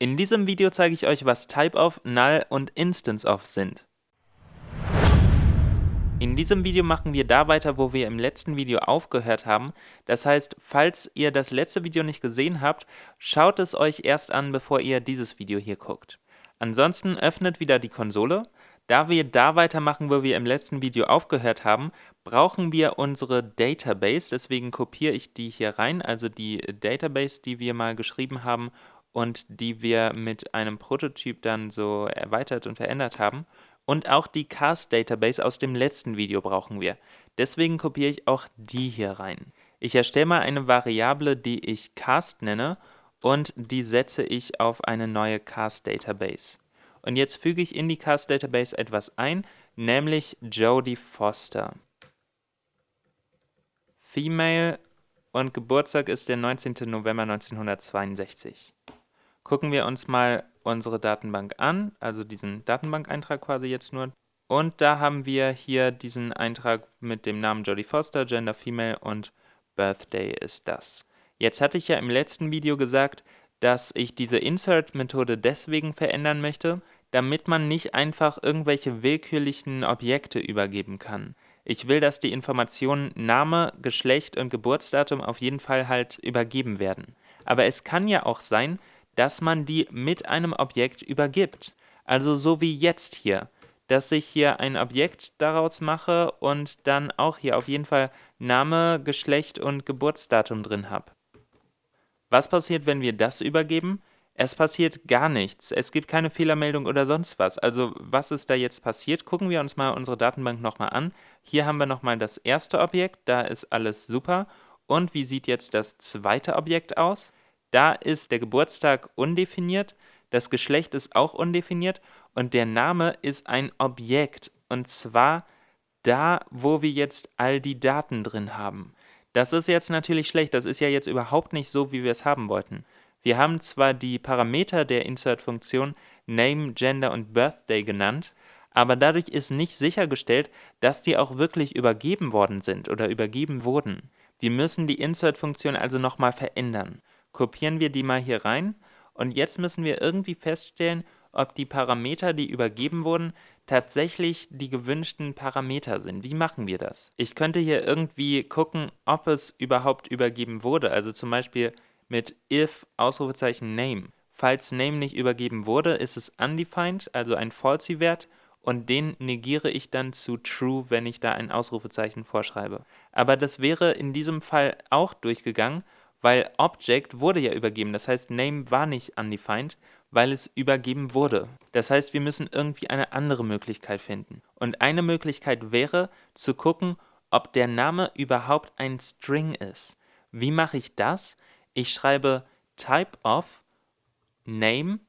In diesem Video zeige ich euch, was TypeOf, Null und InstanceOf sind. In diesem Video machen wir da weiter, wo wir im letzten Video aufgehört haben. Das heißt, falls ihr das letzte Video nicht gesehen habt, schaut es euch erst an, bevor ihr dieses Video hier guckt. Ansonsten öffnet wieder die Konsole. Da wir da weitermachen, wo wir im letzten Video aufgehört haben, brauchen wir unsere Database. Deswegen kopiere ich die hier rein, also die Database, die wir mal geschrieben haben und die wir mit einem Prototyp dann so erweitert und verändert haben. Und auch die Cast Database aus dem letzten Video brauchen wir. Deswegen kopiere ich auch die hier rein. Ich erstelle mal eine Variable, die ich Cast nenne und die setze ich auf eine neue Cast Database. Und jetzt füge ich in die Cast Database etwas ein, nämlich Jodie Foster. Female und Geburtstag ist der 19. November 1962. Gucken wir uns mal unsere Datenbank an, also diesen Datenbankeintrag quasi jetzt nur. Und da haben wir hier diesen Eintrag mit dem Namen Jodie Foster, Gender Female und Birthday ist das. Jetzt hatte ich ja im letzten Video gesagt, dass ich diese Insert-Methode deswegen verändern möchte, damit man nicht einfach irgendwelche willkürlichen Objekte übergeben kann. Ich will, dass die Informationen Name, Geschlecht und Geburtsdatum auf jeden Fall halt übergeben werden. Aber es kann ja auch sein, dass man die mit einem Objekt übergibt. Also so wie jetzt hier, dass ich hier ein Objekt daraus mache und dann auch hier auf jeden Fall Name, Geschlecht und Geburtsdatum drin habe. Was passiert, wenn wir das übergeben? Es passiert gar nichts. Es gibt keine Fehlermeldung oder sonst was. Also was ist da jetzt passiert? Gucken wir uns mal unsere Datenbank nochmal an. Hier haben wir nochmal das erste Objekt, da ist alles super. Und wie sieht jetzt das zweite Objekt aus? Da ist der Geburtstag undefiniert, das Geschlecht ist auch undefiniert und der Name ist ein Objekt. Und zwar da, wo wir jetzt all die Daten drin haben. Das ist jetzt natürlich schlecht, das ist ja jetzt überhaupt nicht so, wie wir es haben wollten. Wir haben zwar die Parameter der Insert-Funktion Name, Gender und Birthday genannt, aber dadurch ist nicht sichergestellt, dass die auch wirklich übergeben worden sind oder übergeben wurden. Wir müssen die Insert-Funktion also nochmal verändern kopieren wir die mal hier rein und jetzt müssen wir irgendwie feststellen, ob die Parameter, die übergeben wurden, tatsächlich die gewünschten Parameter sind. Wie machen wir das? Ich könnte hier irgendwie gucken, ob es überhaupt übergeben wurde, also zum Beispiel mit if Ausrufezeichen name. Falls name nicht übergeben wurde, ist es undefined, also ein falsy-Wert und den negiere ich dann zu true, wenn ich da ein Ausrufezeichen vorschreibe. Aber das wäre in diesem Fall auch durchgegangen weil Object wurde ja übergeben, das heißt Name war nicht undefined, weil es übergeben wurde. Das heißt, wir müssen irgendwie eine andere Möglichkeit finden. Und eine Möglichkeit wäre, zu gucken, ob der Name überhaupt ein String ist. Wie mache ich das? Ich schreibe type of name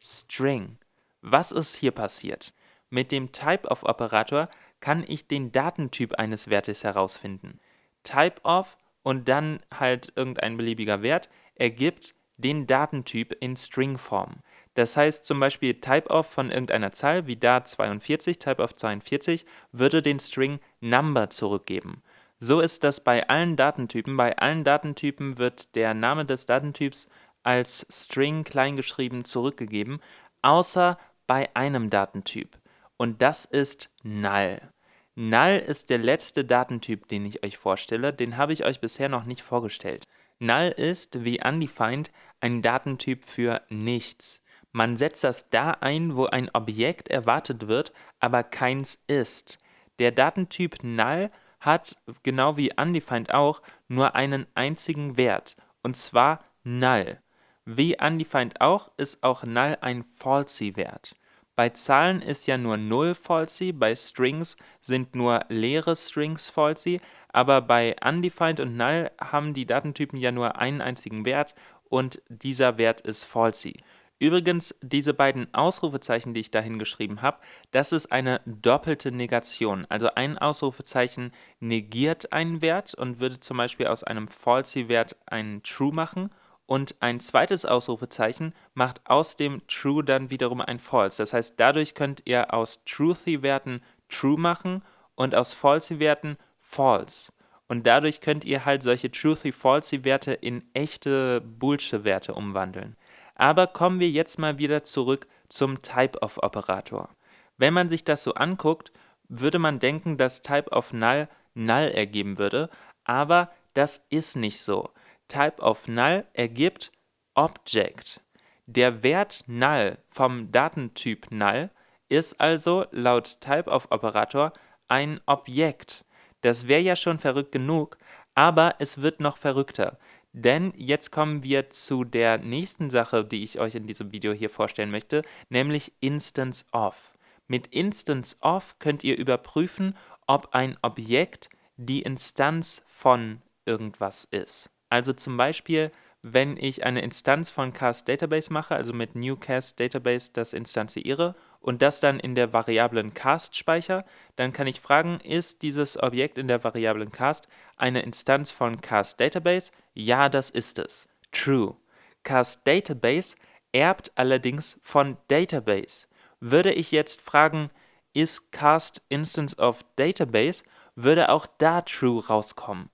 string. Was ist hier passiert? Mit dem typeOf-Operator kann ich den Datentyp eines Wertes herausfinden. Typeof und dann halt irgendein beliebiger Wert ergibt den Datentyp in Stringform. Das heißt zum Beispiel typeof von irgendeiner Zahl wie da 42, typeof 42 würde den String Number zurückgeben. So ist das bei allen Datentypen. Bei allen Datentypen wird der Name des Datentyps als String kleingeschrieben zurückgegeben, außer bei einem Datentyp. Und das ist Null. Null ist der letzte Datentyp, den ich euch vorstelle, den habe ich euch bisher noch nicht vorgestellt. Null ist, wie undefined, ein Datentyp für nichts. Man setzt das da ein, wo ein Objekt erwartet wird, aber keins ist. Der Datentyp Null hat, genau wie undefined auch, nur einen einzigen Wert, und zwar Null. Wie undefined auch, ist auch Null ein Falsy-Wert. Bei Zahlen ist ja nur 0 falsy, bei Strings sind nur leere Strings falsy, aber bei undefined und null haben die Datentypen ja nur einen einzigen Wert und dieser Wert ist falsy. Übrigens, diese beiden Ausrufezeichen, die ich dahin geschrieben habe, das ist eine doppelte Negation. Also ein Ausrufezeichen negiert einen Wert und würde zum Beispiel aus einem falsy-Wert einen true machen und ein zweites Ausrufezeichen macht aus dem True dann wiederum ein False. Das heißt, dadurch könnt ihr aus Truthy-Werten True machen und aus Falsy-Werten False. Und dadurch könnt ihr halt solche Truthy-Falsy-Werte in echte Bullshit-Werte umwandeln. Aber kommen wir jetzt mal wieder zurück zum Type-of-Operator. Wenn man sich das so anguckt, würde man denken, dass Type-of-Null Null ergeben würde, aber das ist nicht so. Type-of-Null ergibt Object. Der Wert Null vom Datentyp Null ist also laut Type-of-Operator ein Objekt. Das wäre ja schon verrückt genug, aber es wird noch verrückter. Denn jetzt kommen wir zu der nächsten Sache, die ich euch in diesem Video hier vorstellen möchte, nämlich Instance of. Mit Instance of könnt ihr überprüfen, ob ein Objekt die Instanz von irgendwas ist. Also zum Beispiel, wenn ich eine Instanz von Cast Database mache, also mit New Cast Database das instanziere und das dann in der Variablen Cast speichere, dann kann ich fragen, ist dieses Objekt in der Variablen Cast eine Instanz von Cast Database? Ja, das ist es. True. Cast Database erbt allerdings von Database. Würde ich jetzt fragen, ist Cast Instance of Database, würde auch da True rauskommen.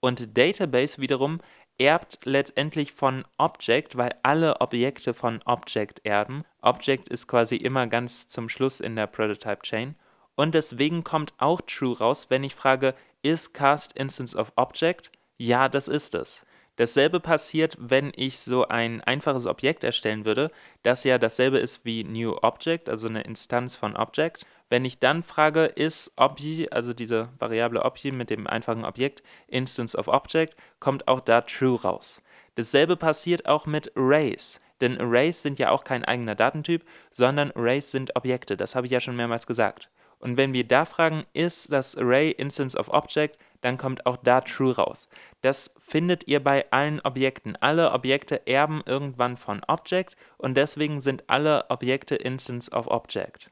Und Database wiederum erbt letztendlich von Object, weil alle Objekte von Object erben. Object ist quasi immer ganz zum Schluss in der Prototype Chain. Und deswegen kommt auch True raus, wenn ich frage, ist Cast Instance of Object? Ja, das ist es. Dasselbe passiert, wenn ich so ein einfaches Objekt erstellen würde, das ja dasselbe ist wie New Object, also eine Instanz von Object. Wenn ich dann frage, ist Obj, also diese Variable Obj mit dem einfachen Objekt, Instance of Object, kommt auch da True raus. Dasselbe passiert auch mit Arrays. Denn Arrays sind ja auch kein eigener Datentyp, sondern Arrays sind Objekte. Das habe ich ja schon mehrmals gesagt. Und wenn wir da fragen, ist das Array Instance of Object, dann kommt auch da True raus. Das findet ihr bei allen Objekten. Alle Objekte erben irgendwann von Object und deswegen sind alle Objekte Instance of Object.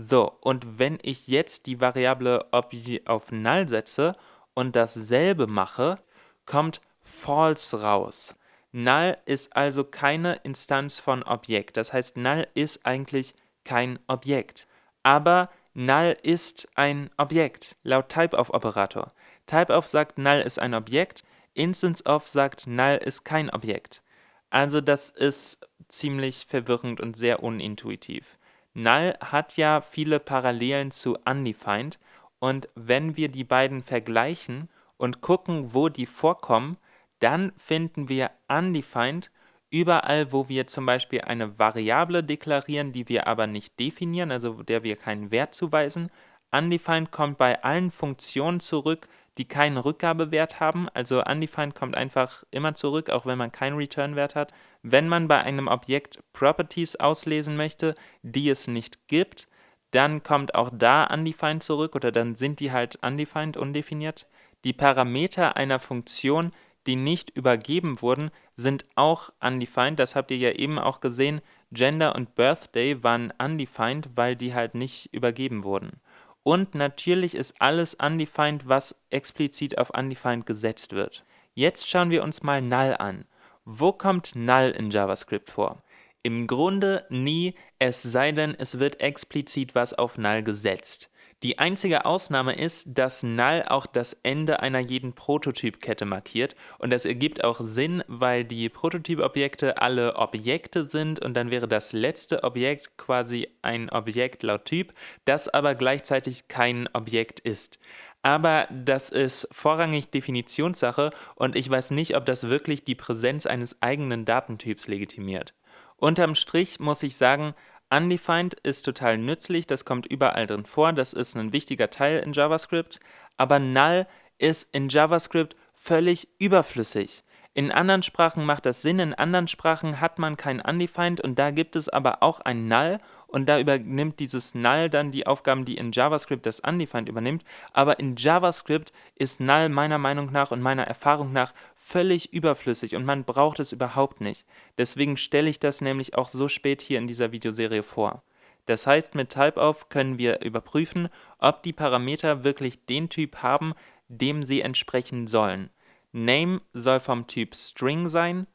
So, und wenn ich jetzt die Variable Object auf Null setze und dasselbe mache, kommt False raus. Null ist also keine Instanz von Objekt. Das heißt, Null ist eigentlich kein Objekt. Aber Null ist ein Objekt, laut Typeof-Operator. Typeof sagt, Null ist ein Objekt, InstanceOf sagt, Null ist kein Objekt. Also das ist ziemlich verwirrend und sehr unintuitiv. Null hat ja viele Parallelen zu Undefined und wenn wir die beiden vergleichen und gucken, wo die vorkommen, dann finden wir Undefined überall, wo wir zum Beispiel eine Variable deklarieren, die wir aber nicht definieren, also der wir keinen Wert zuweisen. Undefined kommt bei allen Funktionen zurück, die keinen Rückgabewert haben. Also undefined kommt einfach immer zurück, auch wenn man keinen Return-Wert hat. Wenn man bei einem Objekt Properties auslesen möchte, die es nicht gibt, dann kommt auch da undefined zurück oder dann sind die halt undefined, undefiniert. Die Parameter einer Funktion, die nicht übergeben wurden, sind auch undefined. Das habt ihr ja eben auch gesehen. Gender und Birthday waren undefined, weil die halt nicht übergeben wurden. Und natürlich ist alles undefined, was explizit auf undefined gesetzt wird. Jetzt schauen wir uns mal null an. Wo kommt null in JavaScript vor? Im Grunde nie, es sei denn, es wird explizit was auf null gesetzt. Die einzige Ausnahme ist, dass null auch das Ende einer jeden Prototypkette markiert und das ergibt auch Sinn, weil die Prototypobjekte alle Objekte sind und dann wäre das letzte Objekt quasi ein Objekt laut Typ, das aber gleichzeitig kein Objekt ist. Aber das ist vorrangig Definitionssache und ich weiß nicht, ob das wirklich die Präsenz eines eigenen Datentyps legitimiert. Unterm Strich muss ich sagen, Undefined ist total nützlich, das kommt überall drin vor, das ist ein wichtiger Teil in JavaScript, aber Null ist in JavaScript völlig überflüssig. In anderen Sprachen macht das Sinn, in anderen Sprachen hat man kein Undefined und da gibt es aber auch ein Null und da übernimmt dieses Null dann die Aufgaben, die in JavaScript das Undefined übernimmt, aber in JavaScript ist Null meiner Meinung nach und meiner Erfahrung nach völlig überflüssig und man braucht es überhaupt nicht. Deswegen stelle ich das nämlich auch so spät hier in dieser Videoserie vor. Das heißt, mit Typeof können wir überprüfen, ob die Parameter wirklich den Typ haben, dem sie entsprechen sollen. Name soll vom Typ String sein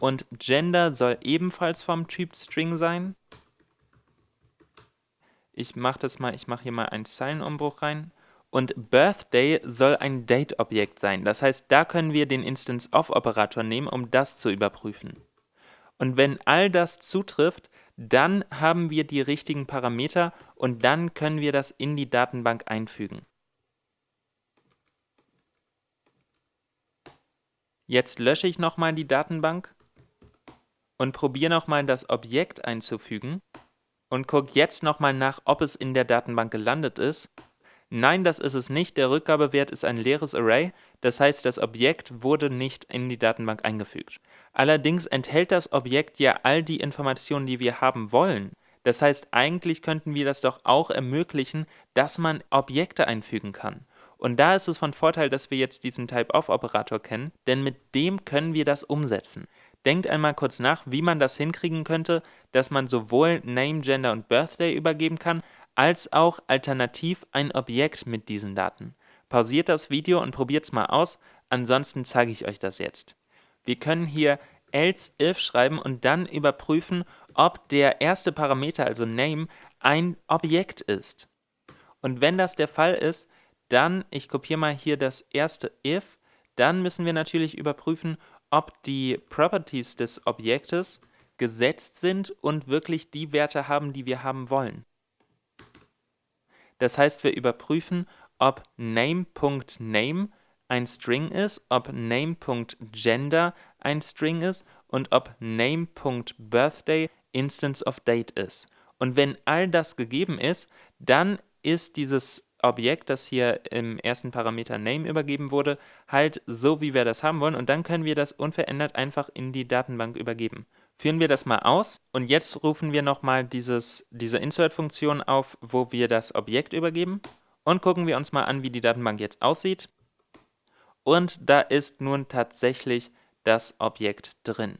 und Gender soll ebenfalls vom Typ String sein. Ich mache das mal, ich mache hier mal einen Zeilenumbruch rein Und Birthday soll ein Date-Objekt sein. Das heißt, da können wir den Instance-of-Operator nehmen, um das zu überprüfen. Und wenn all das zutrifft, dann haben wir die richtigen Parameter und dann können wir das in die Datenbank einfügen. Jetzt lösche ich nochmal die Datenbank und probiere nochmal das Objekt einzufügen und gucke jetzt nochmal nach, ob es in der Datenbank gelandet ist. Nein, das ist es nicht. Der Rückgabewert ist ein leeres Array, das heißt, das Objekt wurde nicht in die Datenbank eingefügt. Allerdings enthält das Objekt ja all die Informationen, die wir haben wollen. Das heißt, eigentlich könnten wir das doch auch ermöglichen, dass man Objekte einfügen kann. Und da ist es von Vorteil, dass wir jetzt diesen Type-of-Operator kennen, denn mit dem können wir das umsetzen. Denkt einmal kurz nach, wie man das hinkriegen könnte, dass man sowohl Name, Gender und Birthday übergeben kann, als auch alternativ ein Objekt mit diesen Daten. Pausiert das Video und probiert es mal aus, ansonsten zeige ich euch das jetzt. Wir können hier else if schreiben und dann überprüfen, ob der erste Parameter, also Name, ein Objekt ist. Und wenn das der Fall ist, dann, ich kopiere mal hier das erste if, dann müssen wir natürlich überprüfen, ob die Properties des Objektes gesetzt sind und wirklich die Werte haben, die wir haben wollen. Das heißt, wir überprüfen, ob name.name ein String ist, ob name.gender ein String ist und ob name.birthday Instance of Date ist. Und wenn all das gegeben ist, dann ist dieses Objekt, das hier im ersten Parameter Name übergeben wurde, halt so, wie wir das haben wollen und dann können wir das unverändert einfach in die Datenbank übergeben. Führen wir das mal aus und jetzt rufen wir nochmal diese Insert-Funktion auf, wo wir das Objekt übergeben und gucken wir uns mal an, wie die Datenbank jetzt aussieht. Und da ist nun tatsächlich das Objekt drin.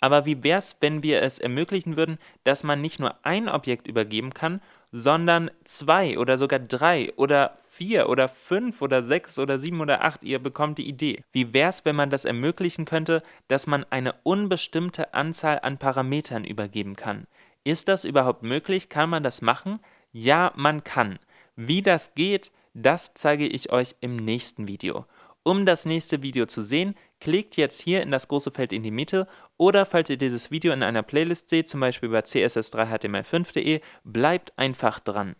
Aber wie wäre es, wenn wir es ermöglichen würden, dass man nicht nur ein Objekt übergeben kann, sondern zwei oder sogar drei oder vier oder fünf oder sechs oder sieben oder acht, ihr bekommt die Idee. Wie wäre es, wenn man das ermöglichen könnte, dass man eine unbestimmte Anzahl an Parametern übergeben kann? Ist das überhaupt möglich? Kann man das machen? Ja, man kann. Wie das geht, das zeige ich euch im nächsten Video. Um das nächste Video zu sehen, klickt jetzt hier in das große Feld in die Mitte oder falls ihr dieses Video in einer Playlist seht, zum Beispiel bei css3html5.de, bleibt einfach dran.